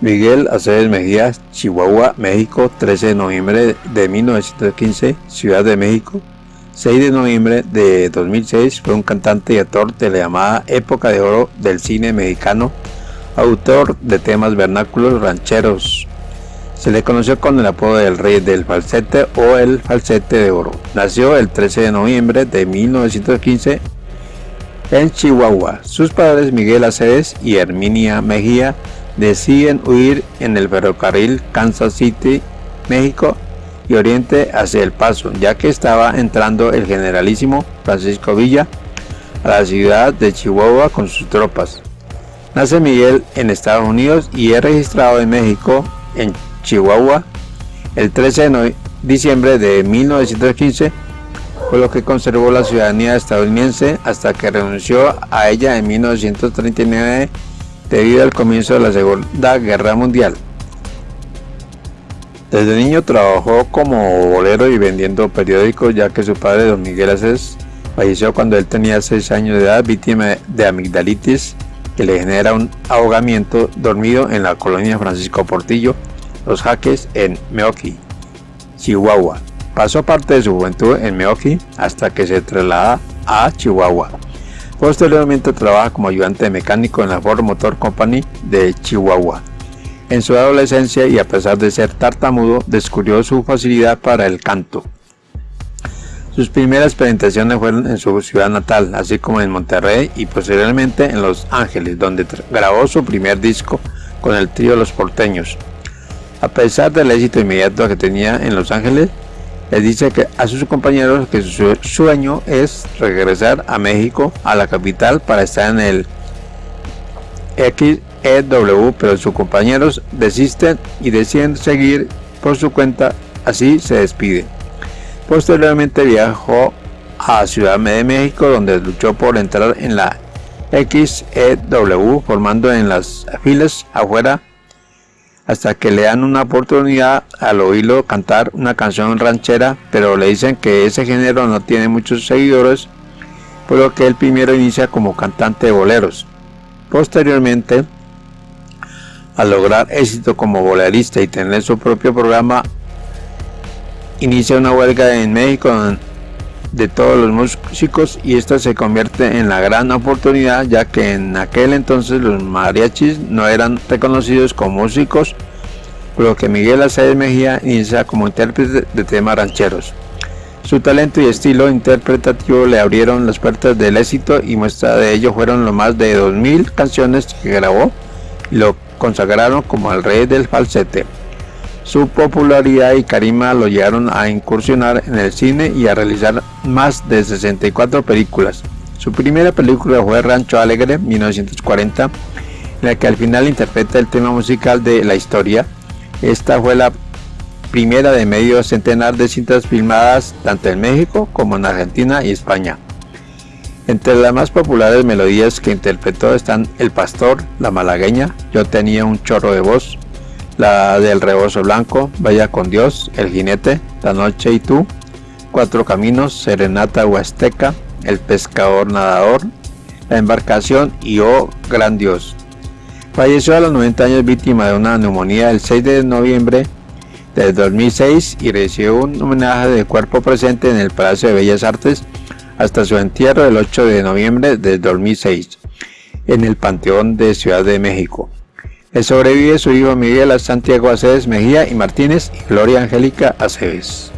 Miguel Aceves Mejía, Chihuahua, México, 13 de noviembre de 1915, Ciudad de México. 6 de noviembre de 2006 fue un cantante y actor de la llamada época de oro del cine mexicano, autor de temas vernáculos rancheros. Se le conoció con el apodo del rey del falsete o el falsete de oro. Nació el 13 de noviembre de 1915 en Chihuahua. Sus padres Miguel Aceves y Herminia Mejía deciden huir en el ferrocarril Kansas City, México y Oriente hacia El Paso, ya que estaba entrando el generalísimo Francisco Villa a la ciudad de Chihuahua con sus tropas. Nace Miguel en Estados Unidos y es registrado en México, en Chihuahua, el 13 de diciembre de 1915, por lo que conservó la ciudadanía estadounidense hasta que renunció a ella en 1939 debido al comienzo de la Segunda Guerra Mundial. Desde niño trabajó como bolero y vendiendo periódicos ya que su padre, don Miguel Aces, falleció cuando él tenía 6 años de edad víctima de amigdalitis que le genera un ahogamiento dormido en la colonia Francisco Portillo, Los Jaques en Meoki, Chihuahua. Pasó parte de su juventud en Meoki hasta que se traslada a Chihuahua. Posteriormente trabaja como ayudante mecánico en la Ford Motor Company de Chihuahua. En su adolescencia y a pesar de ser tartamudo, descubrió su facilidad para el canto. Sus primeras presentaciones fueron en su ciudad natal, así como en Monterrey y posteriormente en Los Ángeles, donde grabó su primer disco con el trío Los Porteños. A pesar del éxito inmediato que tenía en Los Ángeles, le dice que a sus compañeros que su sueño es regresar a México, a la capital, para estar en el XEW, pero sus compañeros desisten y deciden seguir por su cuenta, así se despide. Posteriormente viajó a Ciudad de México, donde luchó por entrar en la XEW, formando en las filas afuera hasta que le dan una oportunidad al oírlo cantar una canción ranchera, pero le dicen que ese género no tiene muchos seguidores, por lo que él primero inicia como cantante de boleros. Posteriormente, al lograr éxito como bolerista y tener su propio programa, inicia una huelga en México de todos los músicos y esta se convierte en la gran oportunidad ya que en aquel entonces los mariachis no eran reconocidos como músicos por lo que Miguel Aceves Mejía inicia como intérprete de temas rancheros. Su talento y estilo interpretativo le abrieron las puertas del éxito y muestra de ello fueron lo más de 2.000 canciones que grabó y lo consagraron como el rey del falsete. Su popularidad y carisma lo llevaron a incursionar en el cine y a realizar más de 64 películas. Su primera película fue Rancho Alegre, 1940, en la que al final interpreta el tema musical de la historia. Esta fue la primera de medio centenar de cintas filmadas tanto en México como en Argentina y España. Entre las más populares melodías que interpretó están El Pastor, La Malagueña, Yo tenía un chorro de voz, la del rebozo blanco, Vaya con Dios, El jinete, La noche y tú, Cuatro caminos, Serenata Huasteca, El pescador nadador, La embarcación y Oh gran Dios. Falleció a los 90 años víctima de una neumonía el 6 de noviembre del 2006 y recibió un homenaje de cuerpo presente en el Palacio de Bellas Artes hasta su entierro el 8 de noviembre del 2006 en el Panteón de Ciudad de México. Le sobrevive su hijo Miguel Santiago Aceves Mejía y Martínez y Gloria Angélica Aceves.